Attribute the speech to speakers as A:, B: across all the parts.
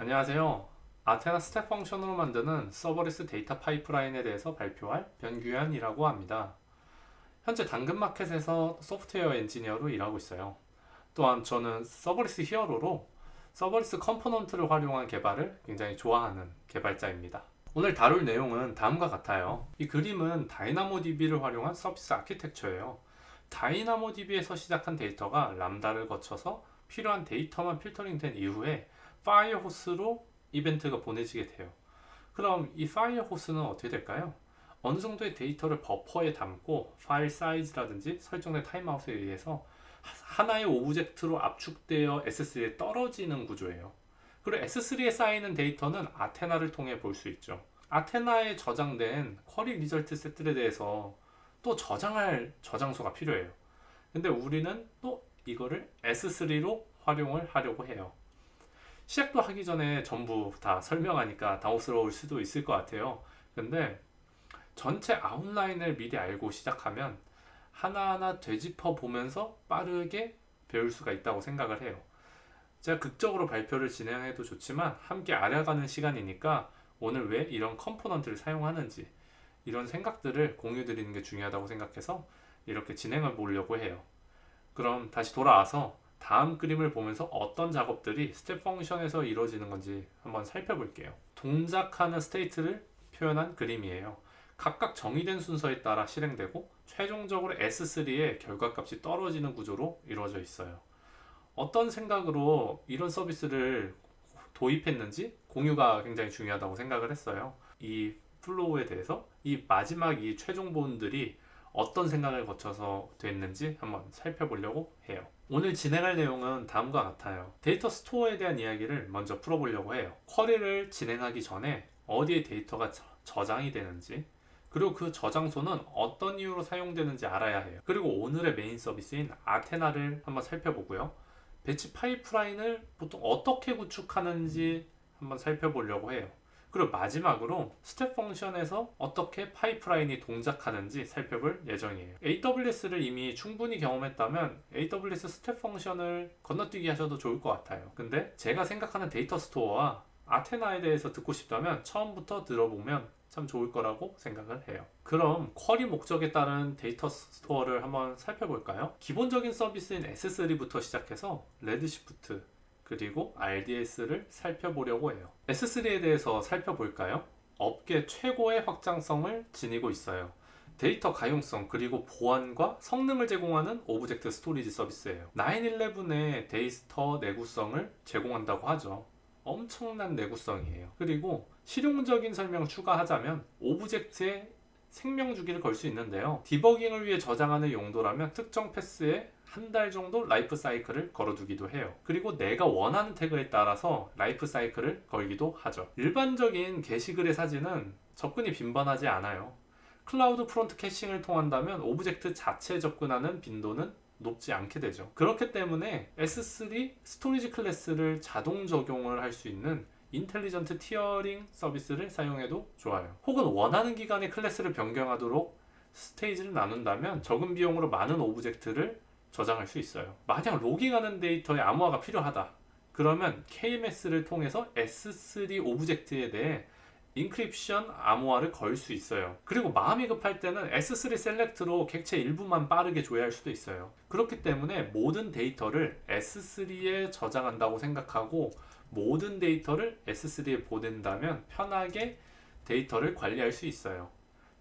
A: 안녕하세요. Athena Step Function으로 만드는 serverless 데이터 파이프라인에 대해서 발표할 변규현이라고 합니다. 현재 당근마켓에서 소프트웨어 엔지니어로 일하고 있어요. 또한 저는 serverless hero로 serverless component를 활용한 개발을 굉장히 좋아하는 개발자입니다. 오늘 다룰 내용은 다음과 같아요. 이 그림은 DynamoDB를 활용한 서비스 아키텍처예요. DynamoDB에서 시작한 데이터가 Lambda를 거쳐서 필요한 데이터만 filtering된 이후에 Firehose로 이벤트가 보내지게 돼요. 그럼 이 Firehose는 어떻게 될까요? 어느 정도의 데이터를 버퍼에 담고 파일 사이즈라든지 설정된 timeout에 의해서 하나의 object로 압축되어 S3에 떨어지는 구조예요. 그리고 S3에 쌓이는 데이터는 Athena를 통해 볼 수 있죠. Athena에 저장된 query result set에 대해서 또 저장할 저장소가 필요해요. 근데 우리는 또 이거를 S3로 활용을 하려고 해요. 시작도 하기 전에 전부 다 설명하니까 당혹스러울 수도 있을 것 같아요. 근데 전체 outline을 미리 알고 시작하면 하나하나 되짚어 보면서 빠르게 배울 수가 있다고 생각을 해요. 제가 극적으로 발표를 진행해도 좋지만 함께 알아가는 시간이니까 오늘 왜 이런 component를 사용하는지 이런 생각들을 공유 드리는 게 중요하다고 생각해서 이렇게 진행을 보려고 해요. 그럼 다시 돌아와서 다음 그림을 보면서 어떤 작업들이 Step Function에서 이루어지는 건지 한번 살펴볼게요. 동작하는 state를 표현한 그림이에요. 각각 정의된 순서에 따라 실행되고 최종적으로 S3의 결과값이 떨어지는 구조로 이루어져 있어요. 어떤 생각으로 이런 서비스를 도입했는지 공유가 굉장히 중요하다고 생각을 했어요. 이 flow에 대해서 이 마지막 이 최종 본들이 어떤 생각을 거쳐서 됐는지 한번 살펴보려고 해요. 오늘 진행할 내용은 다음과 같아요. 데이터 store에 대한 이야기를 먼저 풀어보려고 해요. query를 진행하기 전에 어디에 데이터가 저장이 되는지 그리고 그 저장소는 어떤 이유로 사용되는지 알아야 해요. 그리고 오늘의 메인 서비스인 Athena를 한번 살펴보고요. batch 파이프라인을 보통 어떻게 구축하는지 한번 살펴보려고 해요. 그리고 마지막으로 Step Function에서 어떻게 파이프라인이 동작하는지 살펴볼 예정이에요. AWS를 이미 충분히 경험했다면 AWS Step Function을 건너뛰기 하셔도 좋을 것 같아요. 근데 제가 생각하는 데이터 store와 Athena에 대해서 듣고 싶다면 처음부터 들어보면 참 좋을 거라고 생각을 해요. 그럼 query 목적에 따른 데이터 store를 한번 살펴볼까요? 기본적인 서비스인 S3부터 시작해서 Redshift, 그리고 RDS를 살펴보려고 해요. S3에 대해서 살펴볼까요? 업계 최고의 확장성을 지니고 있어요. 데이터 가용성 그리고 보안과 성능을 제공하는 object storage 서비스예요. 911의 데이터 내구성을 제공한다고 하죠. 엄청난 내구성이에요. 그리고 실용적인 설명 추가하자면 object에 생명 주기를 걸 수 있는데요. 디버깅을 위해 저장하는 용도라면 특정 path에 한 달 정도 life cycle을 걸어두기도 해요. 그리고 내가 원하는 태그에 따라서 life cycle을 걸기도 하죠. 일반적인 게시글의 사진은 접근이 빈번하지 않아요. CloudFront caching을 통한다면 object 자체에 접근하는 빈도는 높지 않게 되죠. 그렇기 때문에 S3 storage 클래스를 자동 적용을 할 수 있는 Intelligent Tiering 서비스를 사용해도 좋아요. 혹은 원하는 기간에 클래스를 변경하도록 스테이지를 나눈다면 적은 비용으로 많은 object를 저장할 수 있어요. 만약 logging하는 데이터에 암호화가 필요하다. 그러면 KMS를 통해서 S3 object에 대해 encryption 암호화를 걸 수 있어요. 그리고 마음이 급할 때는 S3 Select로 객체 일부만 빠르게 조회할 수도 있어요. 그렇기 때문에 모든 데이터를 S3에 저장한다고 생각하고 모든 데이터를 S3에 보낸다면 편하게 데이터를 관리할 수 있어요.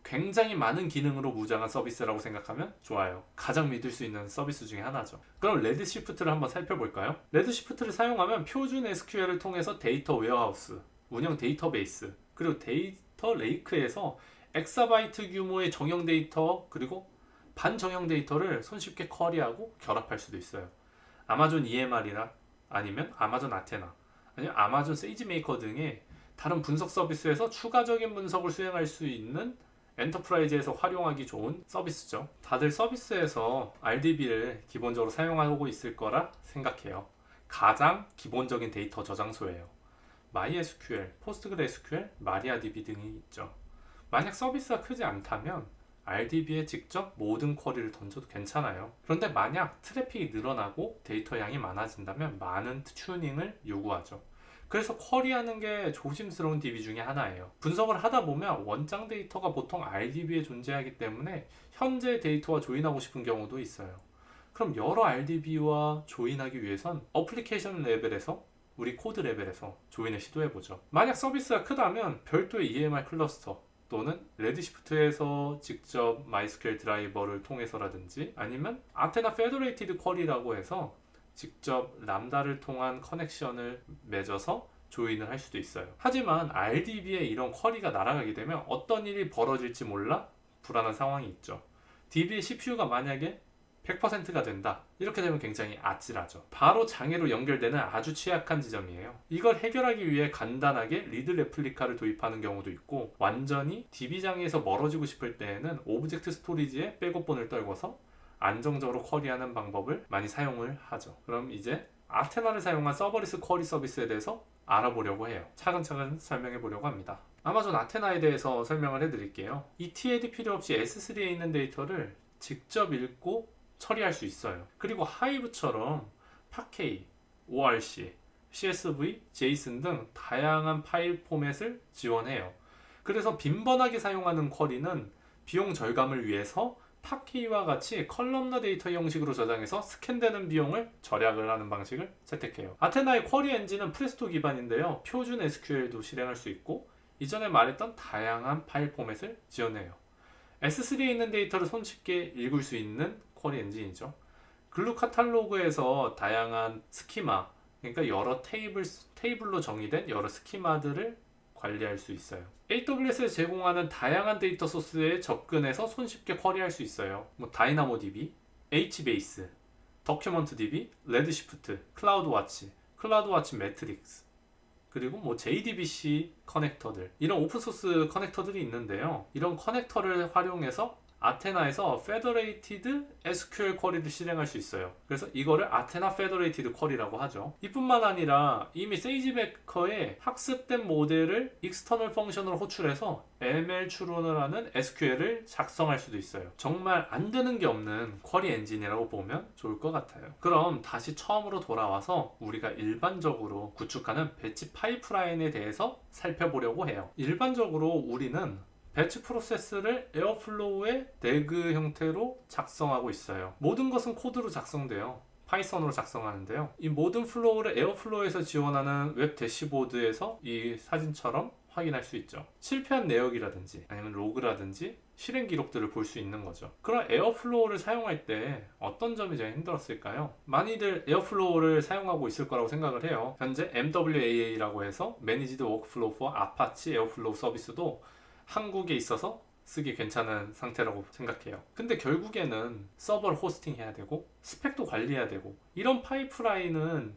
A: 굉장히 많은 기능으로 무장한 서비스라고 생각하면 좋아요. 가장 믿을 수 있는 서비스 중에 하나죠. 그럼 Redshift를 한번 살펴볼까요? Redshift를 사용하면 표준 SQL을 통해서 데이터 warehouse, 운영 데이터베이스, 그리고 데이터 lake에서 엑사바이트 규모의 정형 데이터 그리고 반정형 데이터를 손쉽게 query하고 결합할 수도 있어요. 아마존 EMR이나 아니면 아마존 아테나 아니면 아마존 SageMaker 등의 다른 분석 서비스에서 추가적인 분석을 수행할 수 있는 enterprise에서 활용하기 좋은 서비스죠. 다들 서비스에서 RDB를 기본적으로 사용하고 있을 거라 생각해요. 가장 기본적인 데이터 저장소예요. MySQL, PostgreSQL, MariaDB 등이 있죠. 만약 서비스가 크지 않다면 RDB에 직접 모든 query를 던져도 괜찮아요. 그런데 만약 트래픽이 늘어나고 데이터 양이 많아진다면 많은 튜닝을 요구하죠. 그래서 query하는 게 조심스러운 DB 중에 하나예요. 분석을 하다 보면 원장 데이터가 보통 RDB에 존재하기 때문에 현재 데이터와 join하고 싶은 경우도 있어요. 그럼 여러 RDB와 join하기 위해선 어플리케이션 레벨에서 우리 코드 레벨에서 join을 시도해보죠. 만약 서비스가 크다면 별도의 EMR cluster 또는 Redshift에서 직접 MySQL 드라이버를 통해서라든지 아니면 Athena Federated Query라고 해서 직접 Lambda를 통한 connection을 맺어서 join을 할 수도 있어요. 하지만 RDB에 이런 query가 날아가게 되면 어떤 일이 벌어질지 몰라 불안한 상황이 있죠. DB의 CPU가 만약에 100%가 된다. 이렇게 되면 굉장히 아찔하죠. 바로 장애로 연결되는 아주 취약한 지점이에요. 이걸 해결하기 위해 간단하게 read replica를 도입하는 경우도 있고 완전히 DB 장애에서 멀어지고 싶을 때에는 object storage에 백업본을 떨궈서 안정적으로 query하는 방법을 많이 사용을 하죠. 그럼 이제 Athena를 사용한 serverless query 서비스에 대해서 알아보려고 해요. 차근차근 설명해 보려고 합니다. 아마존 Athena에 대해서 설명을 해 드릴게요. ETL이 필요 없이 S3에 있는 데이터를 직접 읽고 처리할 수 있어요. 그리고 Hive처럼 Parquet, ORC, CSV, JSON 등 다양한 파일 포맷을 지원해요. 그래서 빈번하게 사용하는 query는 비용 절감을 위해서 파케이와 같이 columnar 데이터 형식으로 저장해서 스캔되는 비용을 절약을 하는 방식을 채택해요. Athena의 query 엔진은 프레스토 기반인데요. 표준 SQL도 실행할 수 있고 이전에 말했던 다양한 파일 포맷을 지원해요. S3에 있는 데이터를 손쉽게 읽을 수 있는 query 엔진이죠. Glue 카탈로그에서 다양한 schema, 그러니까 여러 테이블, 테이블로 정의된 여러 schema들을 관리할 수 있어요. AWS에 제공하는 다양한 데이터 소스에 접근해서 손쉽게 query할 수 있어요. 뭐 DynamoDB, HBase, DocumentDB, Redshift, CloudWatch, CloudWatch Metrics, 그리고 뭐 JDBC connector들 이런 오픈소스 connector들이 있는데요. 이런 connector를 활용해서 아테나에서 페더레이티드 SQL 쿼리를 실행할 수 있어요. 그래서 이거를 Athena federated query라고 하죠. 이뿐만 아니라 이미 세이지베커에 학습된 모델을 external function으로 호출해서 ML 추론을 하는 SQL을 작성할 수도 있어요. 정말 안 되는 게 없는 query 엔진이라고 보면 좋을 것 같아요. 그럼 다시 처음으로 돌아와서 우리가 일반적으로 구축하는 batch 파이프라인에 대해서 살펴보려고 해요. 일반적으로 우리는 batch 프로세스를 Airflow의 DAG 형태로 작성하고 있어요. 모든 것은 코드로 작성돼요. Python으로 작성하는데요. 이 모든 flow를 Airflow에서 지원하는 웹 대시보드에서 이 사진처럼 확인할 수 있죠. 실패한 내역이라든지 아니면 로그라든지 실행 기록들을 볼 수 있는 거죠. 그럼 Airflow를 사용할 때 어떤 점이 제일 힘들었을까요? 많이들 Airflow를 사용하고 있을 거라고 생각을 해요. 현재 MWAA라고 해서 Managed Workflow for Apache Airflow 서비스도 한국에 있어서 쓰기 괜찮은 상태라고 생각해요. 근데 결국에는 서버를 hosting 해야 되고 스펙도 관리해야 되고 이런 파이프라인은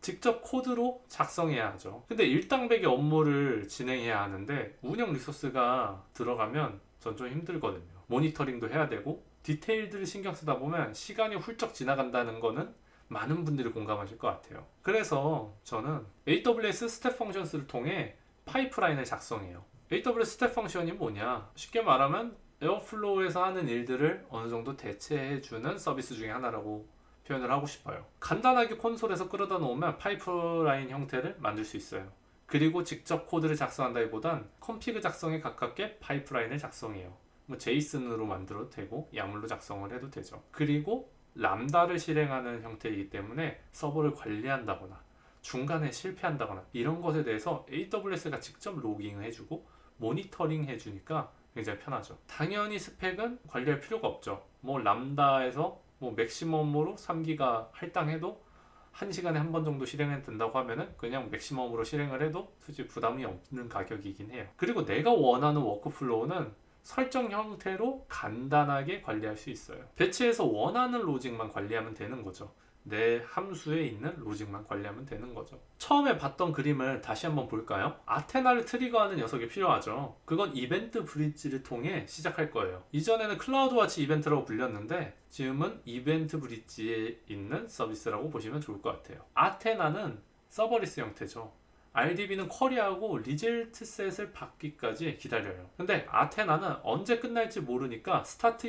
A: 직접 코드로 작성해야 하죠. 근데 일당백의 업무를 진행해야 하는데 운영 리소스가 들어가면 전 좀 힘들거든요. 모니터링도 해야 되고 디테일들을 신경 쓰다 보면 시간이 훌쩍 지나간다는 거는 많은 분들이 공감하실 것 같아요. 그래서 저는 AWS Step Functions를 통해 파이프라인을 작성해요. AWS Step Function이 뭐냐? 쉽게 말하면 Airflow에서 하는 일들을 어느 정도 대체해주는 서비스 중에 하나라고 표현을 하고 싶어요. 간단하게 콘솔에서 끌어다 놓으면 파이프라인 형태를 만들 수 있어요. 그리고 직접 코드를 작성한다기보단 config 작성에 가깝게 파이프라인을 작성해요. 뭐 JSON으로 만들어도 되고 YAML로 작성을 해도 되죠. 그리고 Lambda를 실행하는 형태이기 때문에 서버를 관리한다거나 중간에 실패한다거나 이런 것에 대해서 AWS가 직접 logging을 해주고 모니터링 해주니까 굉장히 편하죠. 당연히 스펙은 관리할 필요가 없죠. 뭐 Lambda에서 뭐 maximum으로 3기가 할당해도 1시간에 한 번 정도 실행이 된다고 하면은 그냥 maximum으로 실행을 해도 솔직히 부담이 없는 가격이긴 해요. 그리고 내가 원하는 workflow는 설정 형태로 간단하게 관리할 수 있어요. batch에서 원하는 logic만 관리하면 되는 거죠. 내 함수에 있는 logic만 관리하면 되는 거죠. 처음에 봤던 그림을 다시 한번 볼까요? Athena를 trigger하는 녀석이 필요하죠. 그건 EventBridge를 통해 시작할 거예요. 이전에는 CloudWatch 이벤트라고 불렸는데 지금은 EventBridge에 있는 서비스라고 보시면 좋을 것 같아요. Athena는 serverless 형태죠. RDB는 query하고 result set을 받기까지 기다려요. 근데 Athena는 언제 끝날지 모르니까 start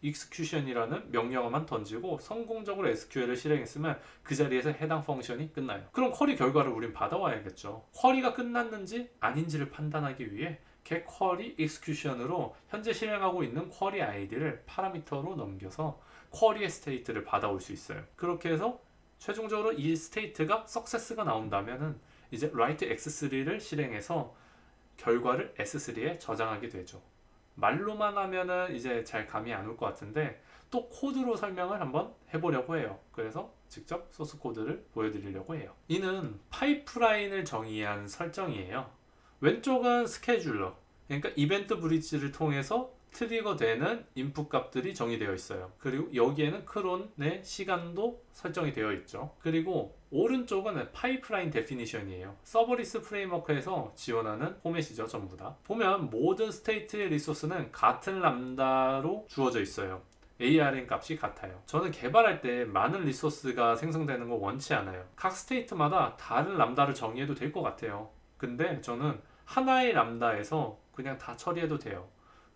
A: execution이라는 명령어만 던지고 성공적으로 SQL을 실행했으면 그 자리에서 해당 function이 끝나요. 그럼 query 결과를 우린 받아와야겠죠. query가 끝났는지 아닌지를 판단하기 위해 get query execution으로 현재 실행하고 있는 query 아이디를 파라미터로 넘겨서 query의 state를 받아올 수 있어요. 그렇게 해서 최종적으로 이 state가 success가 나온다면은 이제 write S3를 실행해서 결과를 S3에 저장하게 되죠. 말로만 하면은 이제 잘 감이 안 올 것 같은데 또 코드로 설명을 한번 해보려고 해요. 그래서 직접 소스 코드를 보여드리려고 해요. 이는 파이프라인을 정의한 설정이에요. 왼쪽은 scheduler, 그러니까 EventBridge를 통해서 trigger 되는 input 값들이 정의되어 있어요. 그리고 여기에는 cron의 시간도 설정이 되어 있죠. 그리고 오른쪽은 파이프라인 definition이에요. Serverless Framework에서 지원하는 format이죠, 전부 다. 보면 모든 state의 resource는 같은 Lambda로 주어져 있어요. ARN 값이 같아요. 저는 개발할 때 많은 resource가 생성되는 거 원치 않아요. 각 state마다 다른 Lambda를 정의해도 될 것 같아요. 근데 저는 하나의 Lambda에서 그냥 다 처리해도 돼요.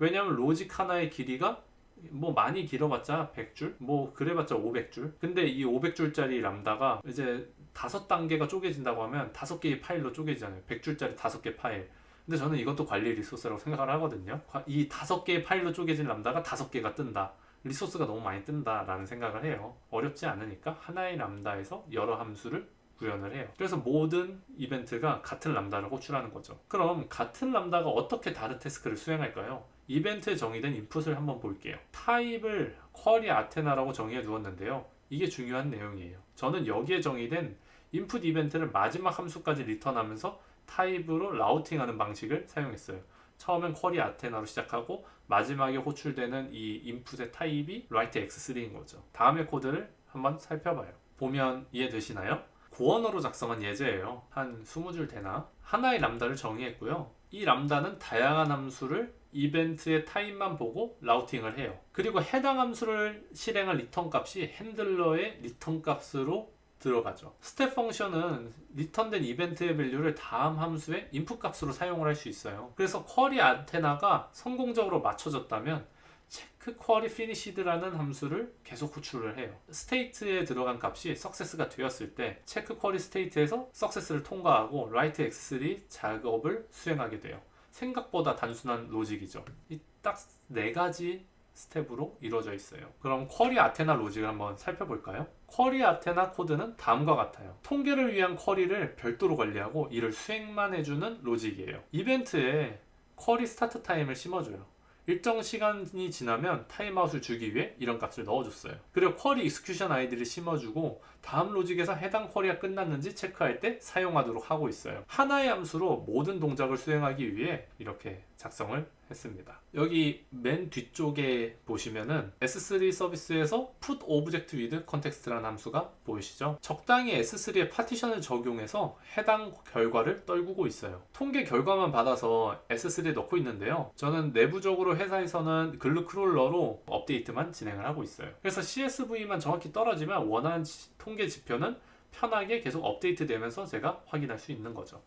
A: 왜냐하면 logic 하나의 길이가 뭐 많이 길어봤자 100줄? 뭐 그래봤자 500줄? 근데 이 500줄짜리 Lambda가 이제 다섯 단계가 쪼개진다고 하면 다섯 개의 파일로 쪼개지잖아요. 100줄짜리 다섯 개 파일. 근데 저는 이것도 관리 resource라고 생각을 하거든요. 이 다섯 개의 파일로 쪼개진 람다가 다섯 개가 뜬다. 리소스가 너무 많이 뜬다 라는 생각을 해요. 어렵지 않으니까 하나의 람다에서 여러 함수를 구현을 해요. 그래서 모든 이벤트가 같은 람다를 호출하는 거죠. 그럼 같은 람다가 어떻게 다른 태스크를 수행할까요? 이벤트에 정의된 인풋을 한번 볼게요. 타입을 쿼리 아테나라고 정의해 두었는데요. 이게 중요한 내용이에요. 저는 여기에 정의된 인풋 이벤트를 마지막 함수까지 리턴하면서 타입으로 routing하는 방식을 사용했어요. 처음엔 query Athena로 시작하고 마지막에 호출되는 이 input의 타입이 write S3인 거죠. 다음의 코드를 한번 살펴봐요. 보면 이해되시나요? Go언어로 작성한 예제예요. 한 20줄 되나? 하나의 Lambda를 정의했고요. 이 Lambda는 다양한 함수를 이벤트의 타입만 보고 routing을 해요. 그리고 해당 함수를 실행한 return 값이 handler의 return 값으로 들어가죠. Step Function은 리턴된 이벤트의 value를 다음 함수의 인풋 값으로 사용을 할 수 있어요. 그래서 query Athena가 성공적으로 마쳐졌다면 check query finished라는 함수를 계속 호출을 해요. state에 들어간 값이 success가 되었을 때 check query state에서 success를 통과하고 write S3 작업을 수행하게 돼요. 생각보다 단순한 logic이죠. 이 딱 네 가지 스텝으로 이루어져 있어요. 그럼 query Athena logic을 한번 살펴볼까요? query Athena 코드는 다음과 같아요. 통계를 위한 query를 별도로 관리하고 이를 수행만 해주는 logic이에요. 이벤트에 query start time을 심어줘요. 일정 시간이 지나면 timeout을 주기 위해 이런 값을 넣어줬어요. 그리고 query execution ID를 심어주고 다음 logic에서 해당 query가 끝났는지 체크할 때 사용하도록 하고 있어요. 하나의 함수로 모든 동작을 수행하기 위해 이렇게 작성을 했습니다. 여기 맨 뒤쪽에 보시면은 S3 서비스에서 put object with context라는 함수가 보이시죠? 적당히 S3에 partition을 적용해서 해당 결과를 떨구고 있어요. 통계 결과만 받아서 S3에 넣고 있는데요. 저는 내부적으로 회사에서는 Glue Crawler로 업데이트만 진행을 하고 있어요. 그래서 CSV만 정확히 떨어지면 원하는 통계 지표는 편하게 계속 업데이트 되면서 제가 확인할 수 있는 거죠.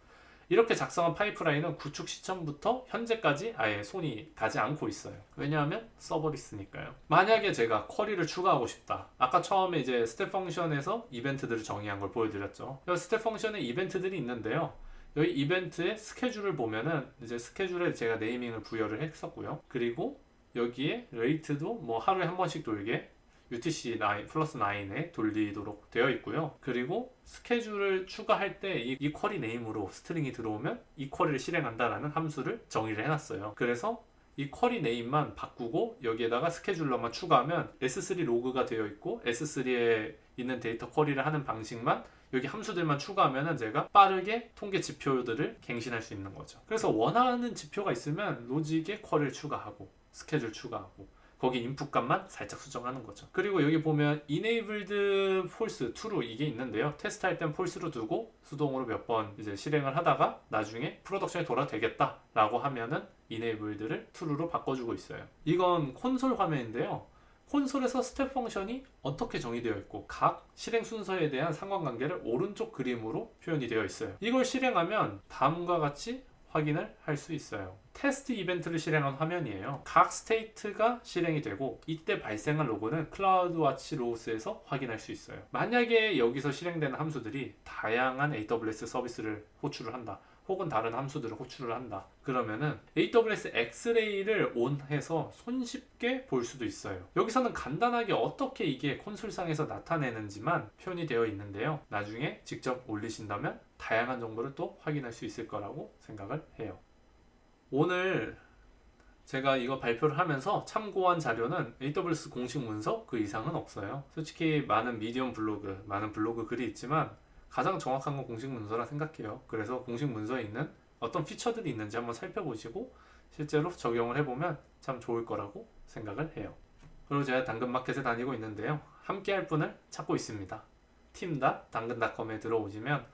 A: 이렇게 작성한 pipeline은 구축 시점부터 현재까지 아예 손이 가지 않고 있어요. 왜냐하면 serverless니까요. 만약에 제가 query를 추가하고 싶다. 아까 처음에 이제 Step Function에서 이벤트들을 정의한 걸 보여드렸죠. Step Function에 이벤트들이 있는데요. 여기 이벤트의 스케줄을 보면은 이제 스케줄에 제가 naming을 부여를 했었고요. 그리고 여기에 rate도 뭐 하루에 한 번씩 돌게 UTC 9 플러스 9에 돌리도록 되어 있고요. 그리고 스케줄을 추가할 때 이 query name으로 string이 들어오면 이 query를 실행한다라는 함수를 정의를 해놨어요. 그래서 이 query name만 바꾸고 여기에다가 scheduler만 추가하면 S3 log가 되어 있고 S3에 있는 데이터 query를 하는 방식만 여기 함수들만 추가하면 제가 빠르게 통계 지표들을 갱신할 수 있는 거죠. 그래서 원하는 지표가 있으면 logic에 query를 추가하고 스케줄 추가하고 거기 인풋 값만 살짝 수정하는 거죠. 그리고 여기 보면 enabled false true 이게 있는데요. 테스트 할 땐 false로 두고 수동으로 몇 번 이제 실행을 하다가 나중에 production에 돌아도 되겠다 라고 하면은 enabled를 true로 바꿔주고 있어요. 이건 콘솔 화면인데요. 콘솔에서 Step Function이 어떻게 정의되어 있고 각 실행 순서에 대한 상관관계를 오른쪽 그림으로 표현이 되어 있어요. 이걸 실행하면 다음과 같이 확인을 할 수 있어요. 테스트 이벤트를 실행한 화면이에요. 각 state가 실행이 되고 이때 발생한 log는 CloudWatch Logs에서 확인할 수 있어요. 만약에 여기서 실행되는 함수들이 다양한 AWS 서비스를 호출을 한다. 혹은 다른 함수들을 호출을 한다. 그러면은 AWS X-Ray를 on해서 손쉽게 볼 수도 있어요. 여기서는 간단하게 어떻게 이게 콘솔상에서 나타내는지만 표현이 되어 있는데요. 나중에 직접 올리신다면 다양한 정보를 또 확인할 수 있을 거라고 생각을 해요. 오늘 제가 이거 발표를 하면서 참고한 자료는 AWS 공식 문서 그 이상은 없어요. 솔직히 많은 미디엄 블로그, 많은 블로그 글이 있지만 가장 정확한 건 공식 문서라 생각해요. 그래서 공식 문서에 있는 어떤 피처들이 있는지 한번 살펴보시고 실제로 적용을 해보면 참 좋을 거라고 생각을 해요. 그리고 제가 당근마켓에 다니고 있는데요. 함께 할 분을 찾고 있습니다. 팀.당근.com에 들어오시면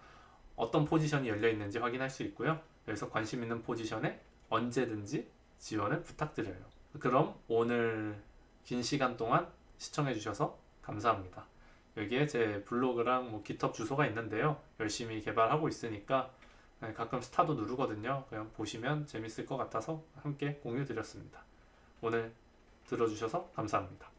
A: 어떤 포지션이 열려 있는지 확인할 수 있고요. 여기서 관심 있는 포지션에 언제든지 지원을 부탁드려요. 그럼 오늘 긴 시간 동안 시청해 주셔서 감사합니다. 여기에 제 블로그랑 뭐 GitHub 주소가 있는데요. 열심히 개발하고 있으니까 네, 가끔 스타도 누르거든요. 그냥 보시면 재밌을 것 같아서 함께 공유 드렸습니다. 오늘 들어주셔서 감사합니다.